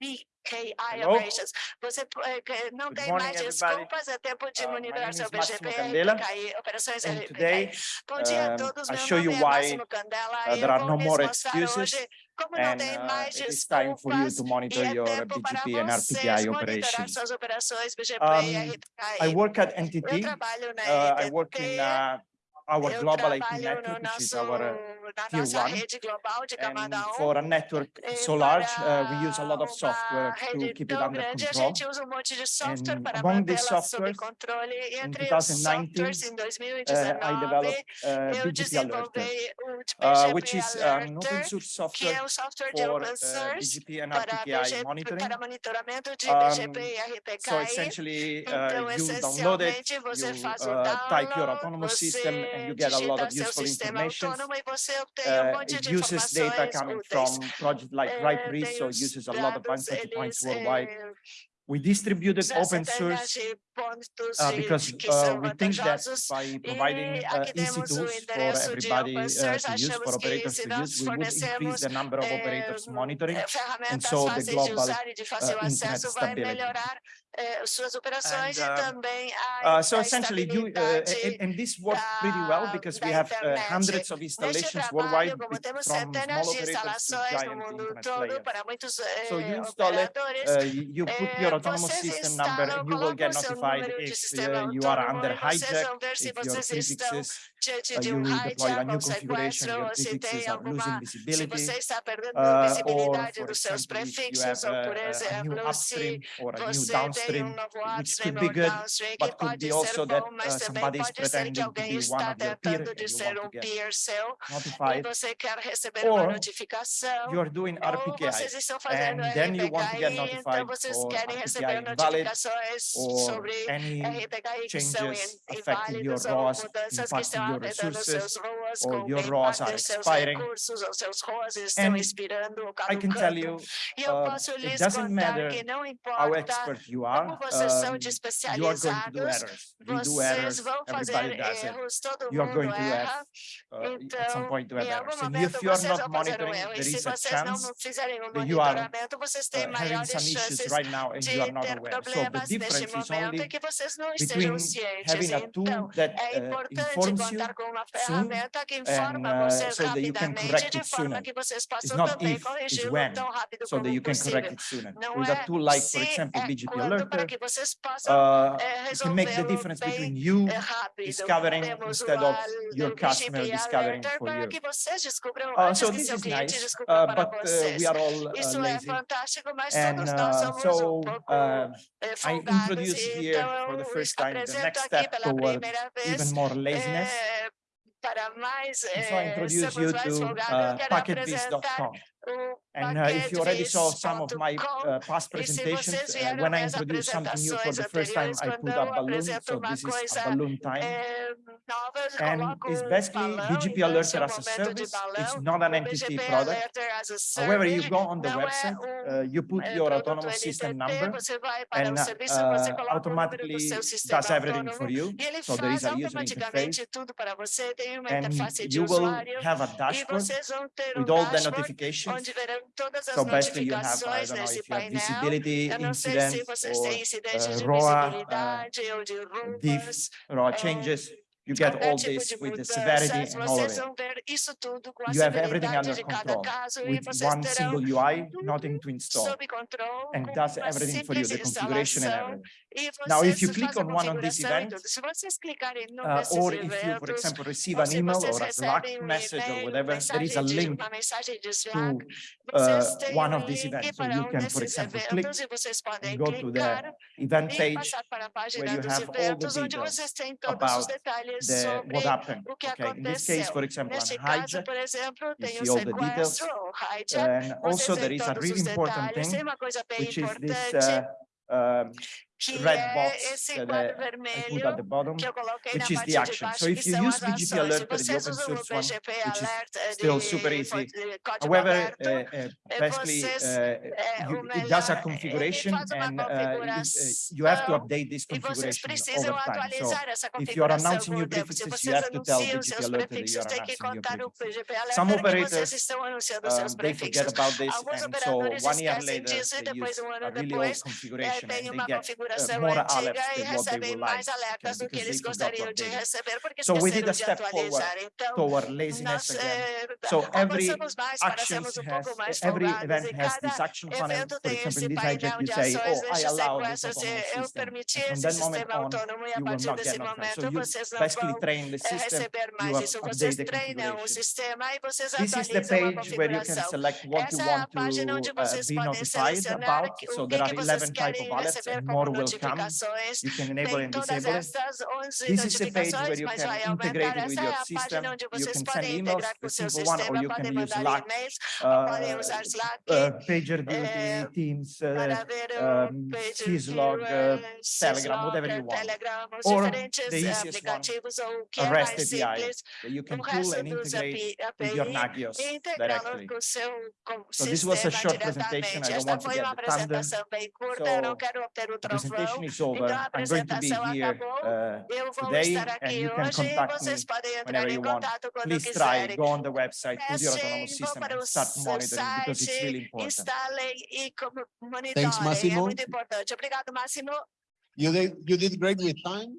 BKI Hello. operations. Você eh, que não Good tem morning, mais everybody. desculpas, é tempo de Uh, my monitorar name seu is Massimo BGP, Candela, RPKI, operações and RPKI. today, Bom dia a um, todos, I meu show you nome é why, Máximo Candela uh, e there eu are vou no lhes more mostrar excuses, hoje como não and tem uh, mais it is time for you desculpas to e monitor é your tempo para BGP and vocês RPKI monitorar operations. suas operações BGP Um, e I RPKI. work at Eu NTT. trabalho na Uh, I work in NTT, uh, our eu global IP trabalho no network, which is nosso, our uh, na tier one. rede global de camada And for a network E so large, uh, we use a lot of software to keep it under control. um software And among these mantê-la sob softwares, controle. E in 2019, uh, I developed uh, BGP Alert, uh, which is an open source software software for uh, BGP and RPKI monitoring. para monitoramento de Um, So essentially, uh, you download it, you uh, type your autonomous system, and you get a lot of useful information. Autônomo você obtém Uh, it uses data coming from projects like Eh, RIPE RIS, so it uses a lot of vantage points worldwide. Eh, We distributed já open source uh, because uh, we think that by providing E uh, easy tools for everybody uh, to use, for operators to use, we would increase the number of eh, operators monitoring. eh, ferramentas so the global, usar de fácil uh, internet stability. melhorar eh, suas operações And, e uh, Uh, so essentially, you uh, and, and this works pretty well because we have uh, hundreds of installations worldwide, trabalho, como be- temos from small operators to giant internet players. So eh, you install it, uh, you you put eh, your autonomous system number, you will get colocam o seu notified if uh, you are under hijack, se if your prefixes, uh, um you deploy a new configuration, your prefixes are losing visibility. você está perdendo Uh, or, for example, if you have a, a- new upstream or a new um downstream, which could be good, but could be also that uh, somebody is pode ser que pretending to be one of your peer tentando and you want um to get notified, você quer receber uma or you are doing RPKI vocês estão fazendo and then you want to get notified for receber invalid or sobre any são changes affecting your ROAS, que impacting your resources, or your ROAS are expiring. recursos ou seus ROAS estão And expirando ou I can tell you, uh, it doesn't matter how expert you are, vocês são um, you are going to do especializados, errors. We do vocês errors, vão fazer everybody does it. erros, todo You are going to have, uh, at some point to have em algum errors. And if you are vocês not monitoring, erro. E se a vocês não chance um that you are monitoramento, vocês uh, têm having some issues chances right now and you are de not ter aware. So the problemas neste difference is momento only que vocês não between having a tool that é uh, importante informs you contar com uma soon ferramenta que informa and uh, so that you can correct it forma sooner. que It's possam not também if, it's corrigi-lo when, so that you can correct it sooner. Não With a é tool like, for example, é BGP quando, para Alerter, que vocês uh, é, you can make the difference between you discovering instead of your customer discovering for you. que vocês descubram Uh, so this is nice, uh, but uh, we are all uh, lazy. And uh, so pouco uh, I introduce here for the first time the next step toward even more laziness. eh, para mais And so I eh, introduce you to uh, eu quero packetvis.com. apresentar o And uh, if you already saw some of my uh, past presentations, uh, when I introduce something new for the first time, I put a eu balloon. So this is a balloon time. eh, And it's um basically BGP então esse é Alerter as a service. It's not an BGP product. Alerter as a However, you go on the website, uh, you put eh, your autonomous system number você vai para and uh, coloca o número do automatically does everything for you. So there is a user interface automaticamente tudo para você, and you will have a dashboard vocês vão ter with all the notifications. Todas as So basically you have, I notificações know nesse have painel. visibility, Eu não sei se vocês têm incidentes uh, de ROA, uh, ou de rumors, raw eh, changes. You get all this with the severity and all of it. vão ver isso tudo com a You have everything under control with one single UI, nothing to install, and does everything for you, the configuration and everything. Now, if you click on one of these events, tudo. Se vocês clicarem num uh, or if you, for example, receive an email or a Slack um message or whatever, there is a link uma mensagem de to uh, one of these events. So you um can, for example, click and go to the event page passar para a página where you have all the details vocês têm todos os about the sobre what happened. o que Okay, in this case, for example, Neste caso, por exemplo, you tem o see all the details. sequestro ou hijack. and also there is a really important thing, uma coisa bem which is this uh, um, red box esse that quadro I- I put at the bottom, que eu coloquei na which is the action. baixo, So if you use BGP Alert, the vocês open source one, which is still super easy. fonte de código However, uh, uh, basically, uh, you- it does a configuration ele faz uma and uh, you have to update this configuration over time. So if you are announcing new. Se prefixes, you have to tell BGP Alert that you are announcing no prefixes. Some operators, Um, they forget about this and so one year later, they use um a really old configuration and they get more antiga e than what they recebem mais alertas do que eles they forgot to gostariam de receber porque So we did esqueceram a de step forward atualizar. Então, toward laziness nós again. eh, So every avançamos mais para sermos um has, pouco mais every folgados event e cada evento tem example, esse in this hijack, painel you de say, ações oh, I allow this sequestro. Eu system. permitir And from esse moment sistema autônomo e a partir desse. So momento vocês não vão train the eh, system, receber mais isso. Vocês treinam o sistema e vocês This is the atualizam a page where you can configuração. select what you Essa é a want página onde to uh, vocês be podem notified selecionar about. So o que, there are vocês 11 type querem of alerts receber and como more will come. You can enable and disable it. This is the page where you can integrate it with your system. You can send emails, the simple one, or you can use Slack, uh, podem usar Slack uh, PagerDuty, Teams, uh, um, Syslog, uh, Telegram, whatever you want. Or diferentes the eh, easiest one, aplicativos ou o que a REST API. that you can pull and integrate with your Nagios directly. com o seu com o So this was a short presentation. I don't want to get the thunder. apresentação bem curta, eu não So quero ter o The presentation is over. Então a I'm going to be here uh, today and you can hoje e contact vocês me podem entrar whenever you want. Please try, quiserem. go on the website, put your autonomous system and start seu monitoring because it's really important. instalem e como- monitorem. É Massimo. muito importante. Obrigado, Máximo. You did, you did great with time.